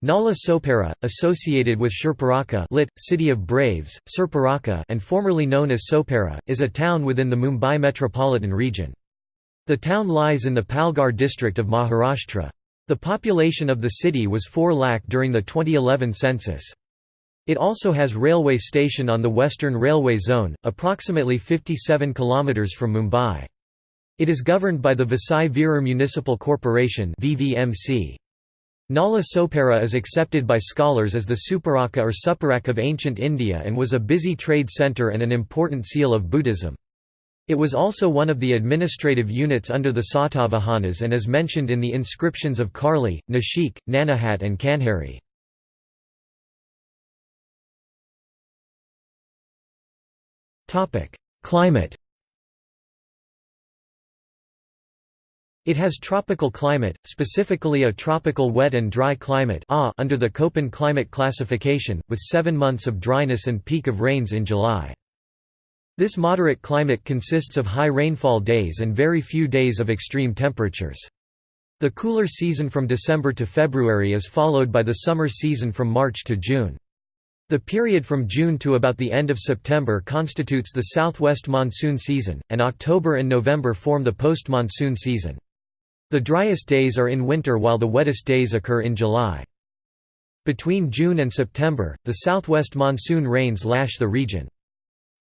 Nala Sopara, associated with Shurparaka lit, City of Braves, Surparaka and formerly known as Sopara, is a town within the Mumbai metropolitan region. The town lies in the Palghar district of Maharashtra. The population of the city was 4 lakh during the 2011 census. It also has railway station on the Western Railway Zone, approximately 57 km from Mumbai. It is governed by the Vasai Virar Municipal Corporation VVMC. Nala Sopara is accepted by scholars as the Suparaka or Suparak of ancient India and was a busy trade centre and an important seal of Buddhism. It was also one of the administrative units under the Satavahanas and is mentioned in the inscriptions of Karli, Nashik, Nanaghat and Kanheri. Climate It has tropical climate, specifically a tropical wet and dry climate under the Köppen climate classification, with seven months of dryness and peak of rains in July. This moderate climate consists of high rainfall days and very few days of extreme temperatures. The cooler season from December to February is followed by the summer season from March to June. The period from June to about the end of September constitutes the southwest monsoon season, and October and November form the post-monsoon season. The driest days are in winter while the wettest days occur in July. Between June and September, the southwest monsoon rains lash the region.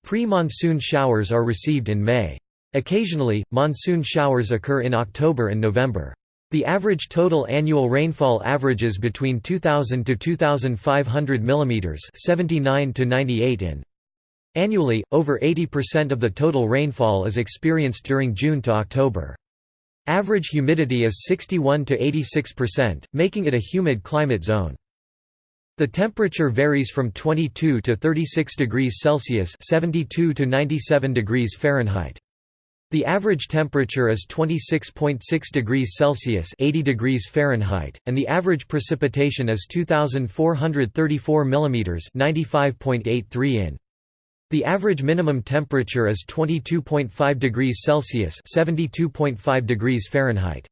Pre-monsoon showers are received in May. Occasionally, monsoon showers occur in October and November. The average total annual rainfall averages between 2000 to 2500 mm, 79 to 98 in. Annually, over 80% of the total rainfall is experienced during June to October. Average humidity is 61 to 86%, making it a humid climate zone. The temperature varies from 22 to 36 degrees Celsius (72 to 97 degrees Fahrenheit). The average temperature is 26.6 degrees Celsius (80 degrees Fahrenheit), and the average precipitation is 2434 mm (95.83 in). The average minimum temperature is 22.5 degrees Celsius (72.5 degrees Fahrenheit).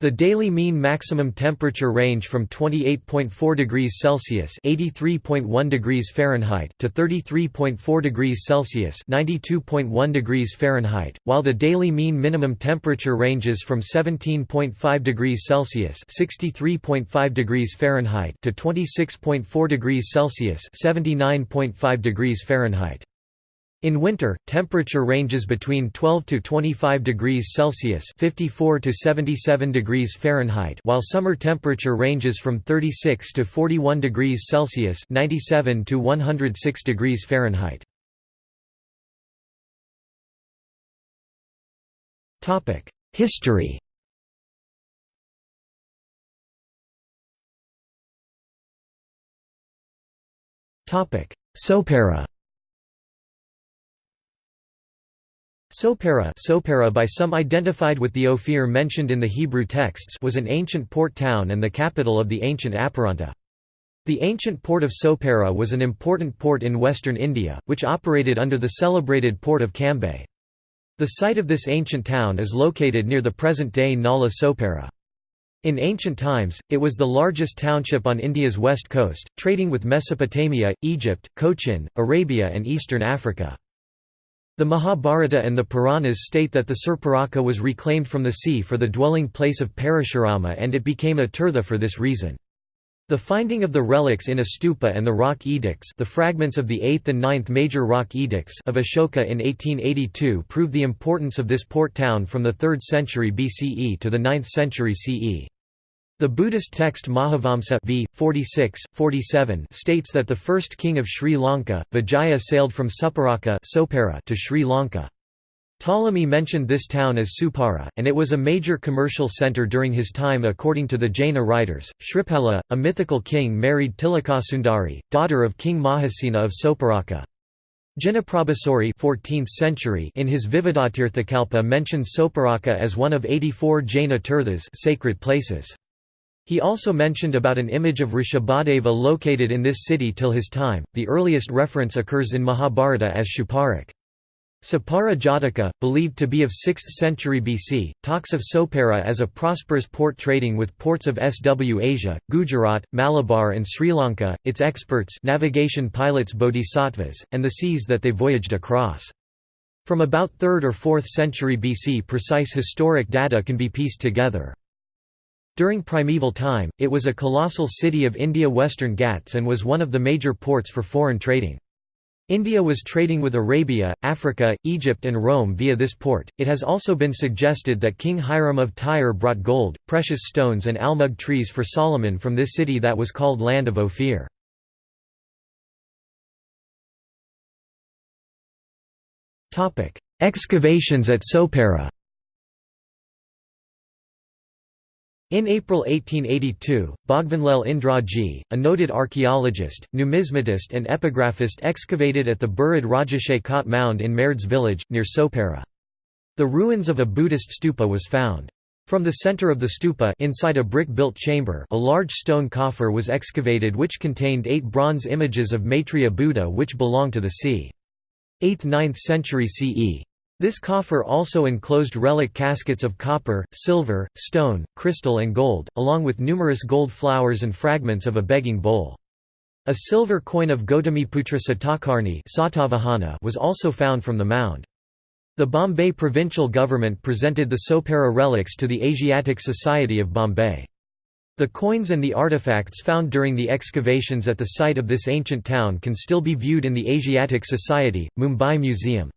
The daily mean maximum temperature range from 28.4 degrees Celsius (83.1 degrees Fahrenheit) to 33.4 degrees Celsius (92.1 degrees Fahrenheit), while the daily mean minimum temperature ranges from 17.5 degrees Celsius (63.5 degrees Fahrenheit) to 26.4 degrees Celsius (79.5 degrees Fahrenheit). In winter, temperature ranges between 12 to 25 degrees Celsius (54 to 77 degrees Fahrenheit), while summer temperature ranges from 36 to 41 degrees Celsius (97 to 106 degrees Fahrenheit). Topic: History. Topic: Sopara. Sopara, Sopara by some identified with the Ophir mentioned in the Hebrew texts was an ancient port town and the capital of the ancient Aparanta. The ancient port of Sopara was an important port in western India, which operated under the celebrated port of Cambay. The site of this ancient town is located near the present-day Nala Sopara. In ancient times, it was the largest township on India's west coast, trading with Mesopotamia, Egypt, Cochin, Arabia and eastern Africa. The Mahabharata and the Puranas state that the Surparaka was reclaimed from the sea for the dwelling place of Parashurama and it became a tirtha for this reason. The finding of the relics in a stupa and the rock edicts the fragments of the 8th and 9th major rock edicts of Ashoka in 1882 prove the importance of this port town from the 3rd century BCE to the 9th century CE. The Buddhist text Mahavamsa v. 46, 47 states that the first king of Sri Lanka, Vijaya sailed from Suparaka to Sri Lanka. Ptolemy mentioned this town as Supara, and it was a major commercial centre during his time according to the Jaina writers. Shripala, a mythical king married Tilakasundari, daughter of King Mahasena of Soparaka. Jinaprabhasuri 14th century in his Vividatirthakalpa mentions Soparaka as one of 84 Jaina tirthas sacred places. He also mentioned about an image of Rishabhadeva located in this city till his time. The earliest reference occurs in Mahabharata as Shuparak. Sapara Jataka, believed to be of 6th century BC, talks of Sopara as a prosperous port trading with ports of SW Asia, Gujarat, Malabar and Sri Lanka, its experts navigation pilots bodhisattvas, and the seas that they voyaged across. From about 3rd or 4th century BC precise historic data can be pieced together. During primeval time, it was a colossal city of India Western Ghats and was one of the major ports for foreign trading. India was trading with Arabia, Africa, Egypt and Rome via this port. It has also been suggested that King Hiram of Tyre brought gold, precious stones and almug trees for Solomon from this city that was called Land of Ophir. Excavations at Sopara In April 1882, Bhagwanlal Indraji, a noted archaeologist, numismatist and epigraphist excavated at the buried Rajashay Khat mound in Maird's village, near Sopara. The ruins of a Buddhist stupa was found. From the center of the stupa inside a brick-built chamber a large stone coffer was excavated which contained eight bronze images of Maitreya Buddha which belong to the c. 8th–9th century CE. This coffer also enclosed relic caskets of copper, silver, stone, crystal and gold, along with numerous gold flowers and fragments of a begging bowl. A silver coin of Gautamiputra Satakarni was also found from the mound. The Bombay provincial government presented the Sopara relics to the Asiatic Society of Bombay. The coins and the artifacts found during the excavations at the site of this ancient town can still be viewed in the Asiatic Society, Mumbai Museum.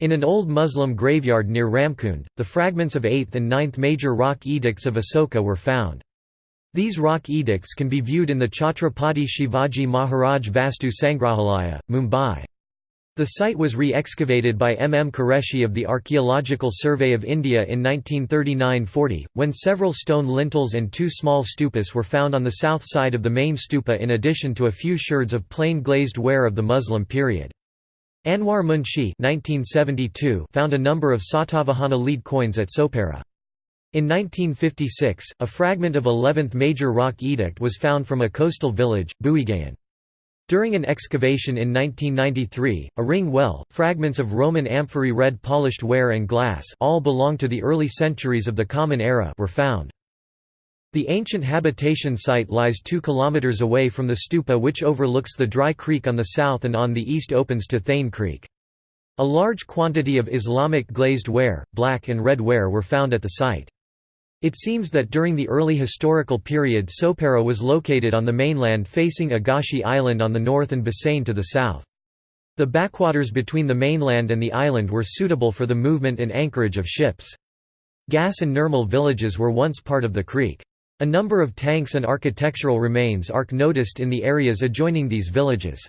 In an old Muslim graveyard near Ramkund, the fragments of 8th and 9th major rock edicts of Asoka were found. These rock edicts can be viewed in the Chhatrapati Shivaji Maharaj Vastu Sangrahalaya, Mumbai. The site was re-excavated by M. M. Qureshi of the Archaeological Survey of India in 1939–40, when several stone lintels and two small stupas were found on the south side of the main stupa in addition to a few sherds of plain glazed ware of the Muslim period. Anwar Munshi found a number of Satavahana lead coins at Sopara. In 1956, a fragment of 11th major rock edict was found from a coastal village, Buigayan. During an excavation in 1993, a ring well, fragments of Roman amphorae red polished ware and glass all belong to the early centuries of the Common Era were found. The ancient habitation site lies 2 km away from the stupa which overlooks the Dry Creek on the south and on the east opens to Thane Creek. A large quantity of Islamic glazed ware, black and red ware were found at the site. It seems that during the early historical period Sopara was located on the mainland facing Agashi Island on the north and Bassein to the south. The backwaters between the mainland and the island were suitable for the movement and anchorage of ships. Gas and Nirmal villages were once part of the creek. A number of tanks and architectural remains are noticed in the areas adjoining these villages.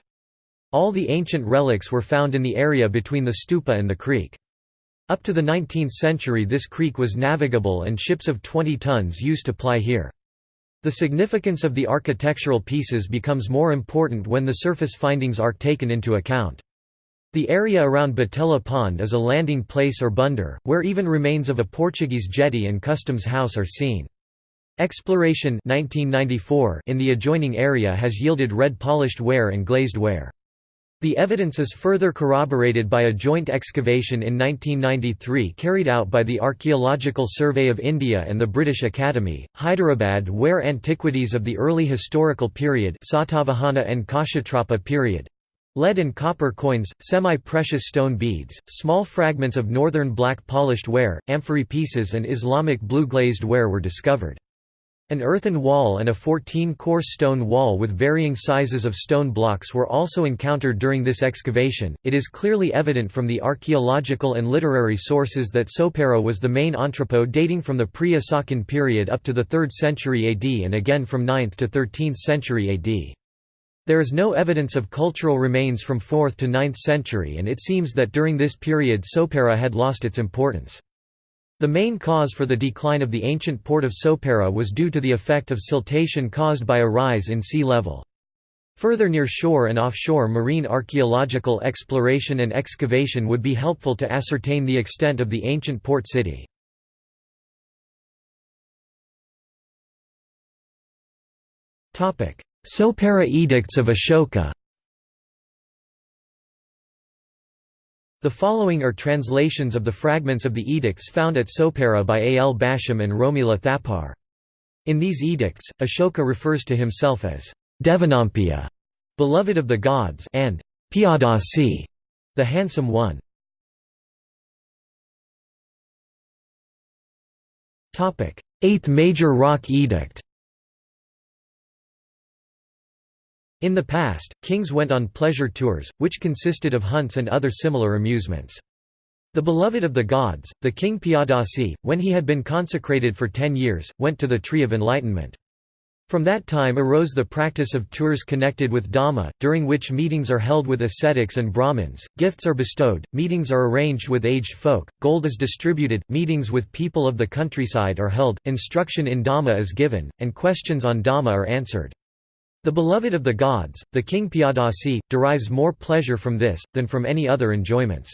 All the ancient relics were found in the area between the stupa and the creek. Up to the 19th century this creek was navigable and ships of 20 tons used to ply here. The significance of the architectural pieces becomes more important when the surface findings are taken into account. The area around Batella Pond is a landing place or bunder, where even remains of a Portuguese jetty and customs house are seen. Exploration 1994 in the adjoining area has yielded red polished ware and glazed ware. The evidence is further corroborated by a joint excavation in 1993 carried out by the Archaeological Survey of India and the British Academy, Hyderabad where antiquities of the early historical period Satavahana and Kshatrapa period Lead and copper coins, semi-precious stone beads, small fragments of northern black polished ware, amphorae pieces and Islamic blue glazed ware were discovered. An earthen wall and a 14-course stone wall with varying sizes of stone blocks were also encountered during this excavation. It is clearly evident from the archaeological and literary sources that Sopara was the main entrepot dating from the pre-Asokan period up to the 3rd century AD and again from 9th to 13th century AD. There is no evidence of cultural remains from 4th to 9th century and it seems that during this period Sopara had lost its importance. The main cause for the decline of the ancient port of Sopara was due to the effect of siltation caused by a rise in sea level. Further near shore and offshore marine archaeological exploration and excavation would be helpful to ascertain the extent of the ancient port city. Sopara Edicts of Ashoka The following are translations of the fragments of the edicts found at Sopara by A. L. Basham and Romila Thapar. In these edicts, Ashoka refers to himself as Devanampiya, beloved of the gods, and Piyadasi, the handsome one. Eighth Major Rock Edict In the past, kings went on pleasure tours, which consisted of hunts and other similar amusements. The beloved of the gods, the king Piyadasi, when he had been consecrated for ten years, went to the Tree of Enlightenment. From that time arose the practice of tours connected with Dhamma, during which meetings are held with ascetics and Brahmins, gifts are bestowed, meetings are arranged with aged folk, gold is distributed, meetings with people of the countryside are held, instruction in Dhamma is given, and questions on Dhamma are answered. The beloved of the gods, the king Piyadasi, derives more pleasure from this, than from any other enjoyments.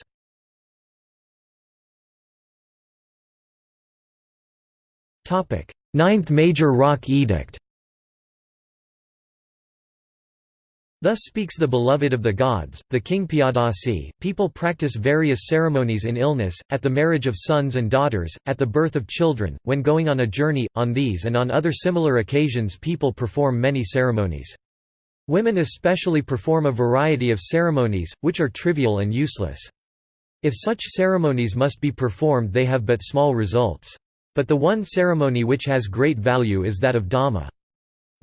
Ninth Major Rock Edict Thus speaks the beloved of the gods, the king Piyadasi. People practice various ceremonies in illness, at the marriage of sons and daughters, at the birth of children, when going on a journey, on these and on other similar occasions people perform many ceremonies. Women especially perform a variety of ceremonies, which are trivial and useless. If such ceremonies must be performed they have but small results. But the one ceremony which has great value is that of Dhamma.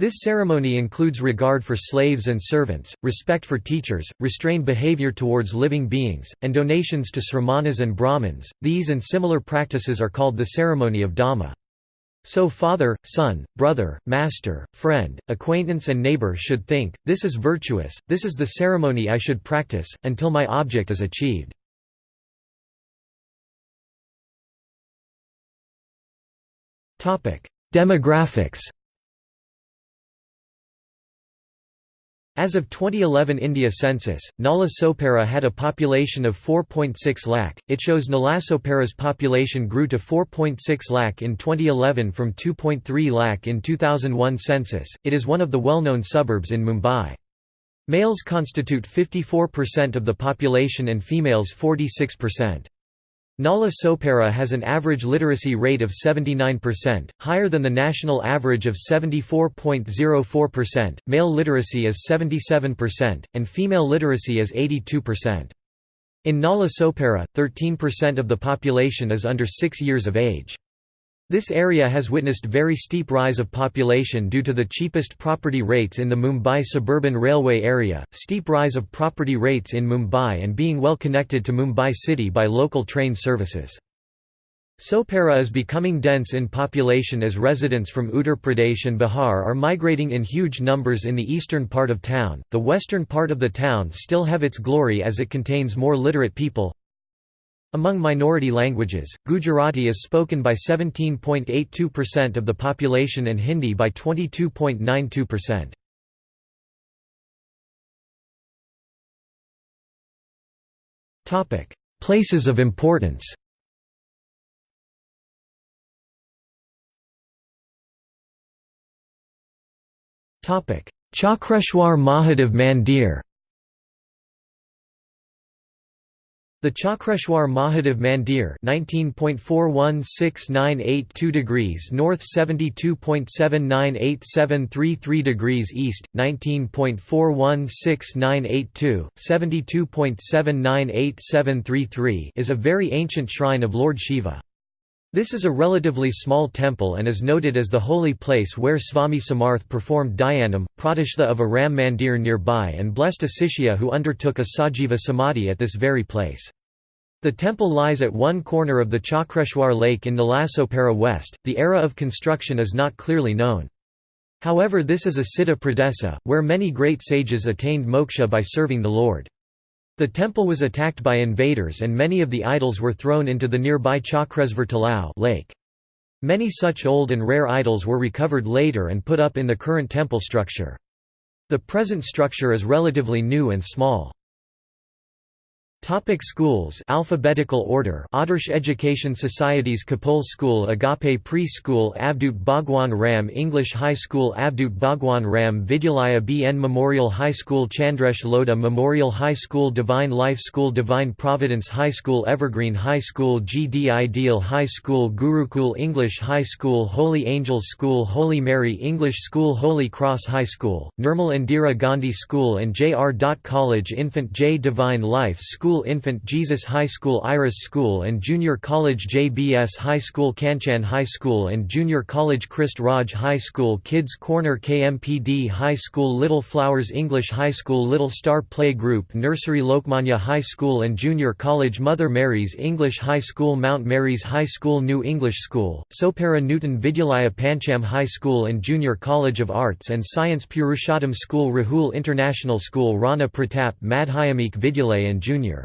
This ceremony includes regard for slaves and servants, respect for teachers, restrained behavior towards living beings, and donations to sramanas and brahmins. These and similar practices are called the ceremony of Dhamma. So father, son, brother, master, friend, acquaintance and neighbor should think, this is virtuous, this is the ceremony I should practice, until my object is achieved. Demographics As of 2011 India census, Nala Sopara had a population of 4.6 lakh. It shows Nalasopara's population grew to 4.6 lakh in 2011 from 2.3 lakh in 2001 census. It is one of the well-known suburbs in Mumbai. Males constitute 54% of the population and females 46%. Nala Sopara has an average literacy rate of 79%, higher than the national average of 74.04%. Male literacy is 77%, and female literacy is 82%. In Nala Sopara, 13% of the population is under 6 years of age. This area has witnessed very steep rise of population due to the cheapest property rates in the Mumbai suburban railway area, steep rise of property rates in Mumbai and being well connected to Mumbai city by local train services. Sopara is becoming dense in population as residents from Uttar Pradesh and Bihar are migrating in huge numbers in the eastern part of town. The western part of the town still have its glory as it contains more literate people, among minority languages, Gujarati is spoken by 17.82% of the population and Hindi by 22.92%. Topic: Places of importance Topic: Chakreshwar Mahadev Mandir The Chakreshwar Mahadev Mandir 19.416982 degrees north 72.798733 degrees east 19.416982 72.798733 is a very ancient shrine of Lord Shiva. This is a relatively small temple and is noted as the holy place where Swami Samarth performed dhyanam, pratishtha of a Ram Mandir nearby and blessed a Sishya who undertook a Sajiva Samadhi at this very place. The temple lies at one corner of the Chakreshwar lake in Nalasopara West. The era of construction is not clearly known. However this is a Siddha Pradesa, where many great sages attained moksha by serving the Lord. The temple was attacked by invaders and many of the idols were thrown into the nearby Chakresvar Talao lake. Many such old and rare idols were recovered later and put up in the current temple structure. The present structure is relatively new and small. Topic schools Alphabetical order Adarsh Education Societies Kapul School Agape Pre-School Avadut Bhagwan Ram English High School Avadut Bhagwan Ram Vidyalaya BN Memorial High School Chandresh Lodha Memorial High School Divine Life School Divine Providence High School Evergreen High School GD Ideal High School Gurukul English High School Holy Angels School Holy Mary English School Holy Cross High School, Nirmal Indira Gandhi School and J.R. College Infant J Divine Life School School Infant Jesus High School Iris School and Junior College JBS High School Kanchan High School and Junior College Christ Raj High School Kids Corner KMPD High School Little Flowers English High School Little Star Play Group Nursery Lokmanya High School and Junior College Mother Mary's English High School Mount Mary's High School New English School, Sopara Newton Vidyalaya Pancham High School and Junior College of Arts and Science Purushottam School Rahul International School Rana Pratap Madhyamik Vidyalaya and Junior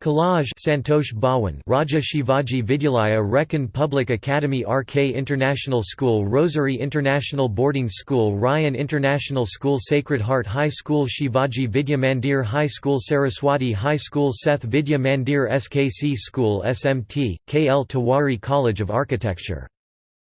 College Santosh Bhawan Raja Shivaji Vidyalaya Recon Public Academy RK International School Rosary International Boarding School Ryan International School Sacred Heart High School Shivaji Vidya Mandir High School Saraswati High School Seth Vidya Mandir SKC School SMT, KL Tewari College of Architecture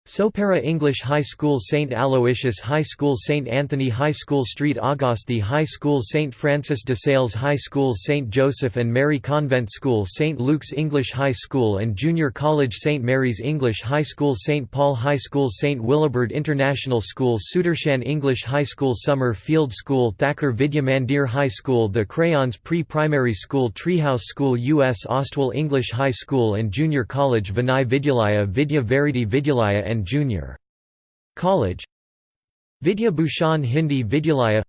Sopara English High School St. Aloysius High School St. Anthony High School Street Auguste High School St. Francis de Sales High School St. Joseph and Mary Convent School St. Luke's English High School and Junior College St. Mary's English High School St. Paul High School St. Willibird International School Sudarshan English High School Summer Field School Thakur Vidya Mandir High School The Crayons Pre-Primary School Treehouse School U.S. Ostwell English High School and Junior College Vinay Vidyalaya Vidya Verity Vidyalaya and Junior. College. Vidya Bhushan Hindi Vidyalaya.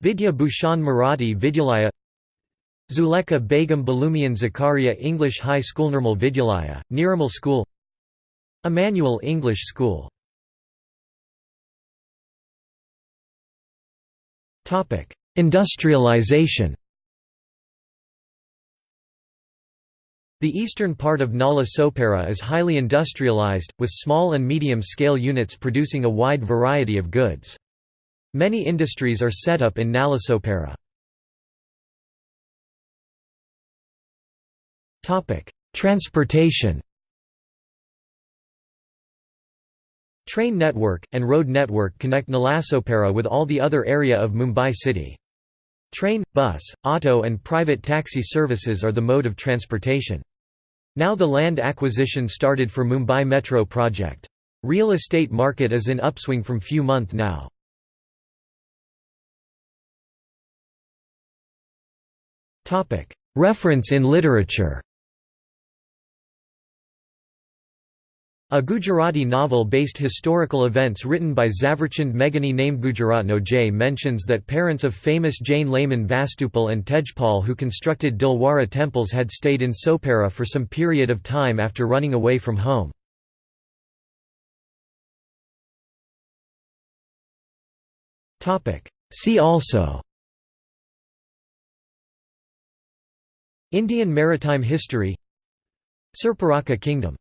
Vidya Bhushan Marathi Vidyalaya. Zulekha Begum Balumian Zakaria English High School Normal Vidyalaya, Niramal School. Emmanuel English School. Industrialization The eastern part of Nala Sopara is highly industrialized, with small and medium-scale units producing a wide variety of goods. Many industries are set up in Nalasopara. Topic: Transportation Train network, and road network connect Nalasopara with all the other area of Mumbai city. Train, bus, auto and private taxi services are the mode of transportation. Now the land acquisition started for Mumbai Metro project. Real estate market is in upswing from few month now. Reference in literature A Gujarati novel-based historical events written by Zaverchand Meghani named Gujaratno Jay mentions that parents of famous Jain layman Vastupal and Tejpal who constructed Dilwara temples had stayed in Sopara for some period of time after running away from home. See also Indian maritime history Surparaka Kingdom